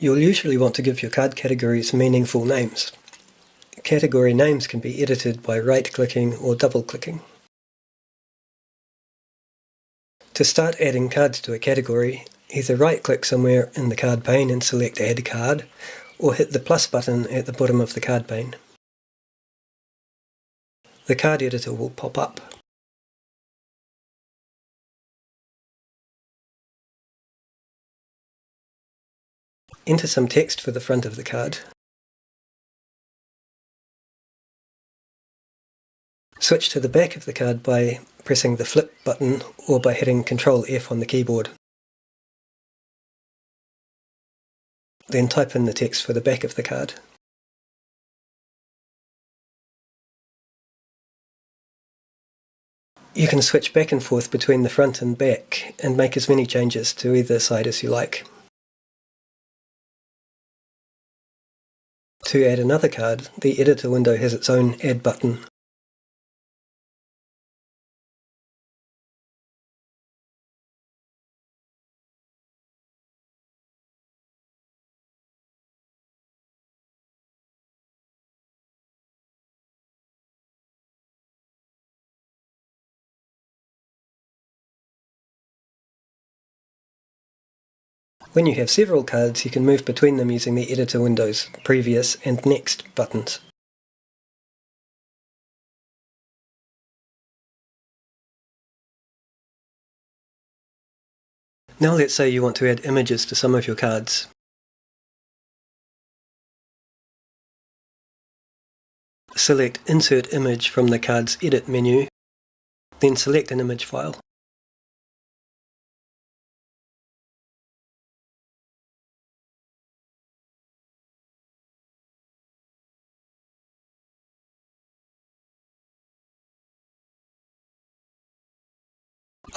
You'll usually want to give your card categories meaningful names. Category names can be edited by right-clicking or double-clicking. To start adding cards to a category, either right-click somewhere in the card pane and select Add Card, or hit the plus button at the bottom of the card pane. The card editor will pop up. Enter some text for the front of the card. Switch to the back of the card by pressing the flip button or by hitting Ctrl F on the keyboard. Then type in the text for the back of the card. You can switch back and forth between the front and back and make as many changes to either side as you like. To add another card, the editor window has its own Add button. When you have several cards, you can move between them using the editor window's Previous and Next buttons. Now let's say you want to add images to some of your cards. Select Insert Image from the card's Edit menu, then select an image file.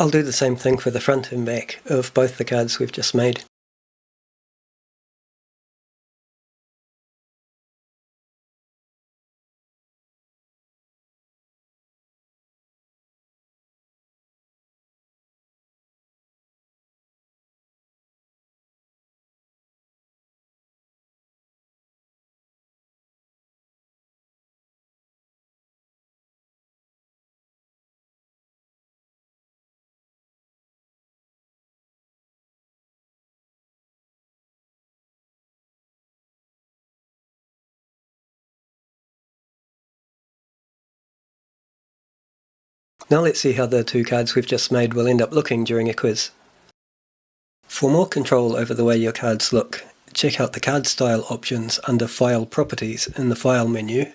I'll do the same thing for the front and back of both the cards we've just made. Now let's see how the two cards we've just made will end up looking during a quiz. For more control over the way your cards look, check out the card style options under File Properties in the File menu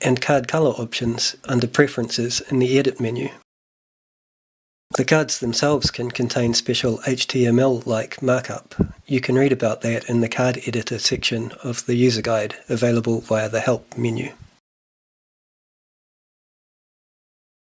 and card color options under Preferences in the Edit menu. The cards themselves can contain special HTML-like markup. You can read about that in the card editor section of the user guide available via the Help menu.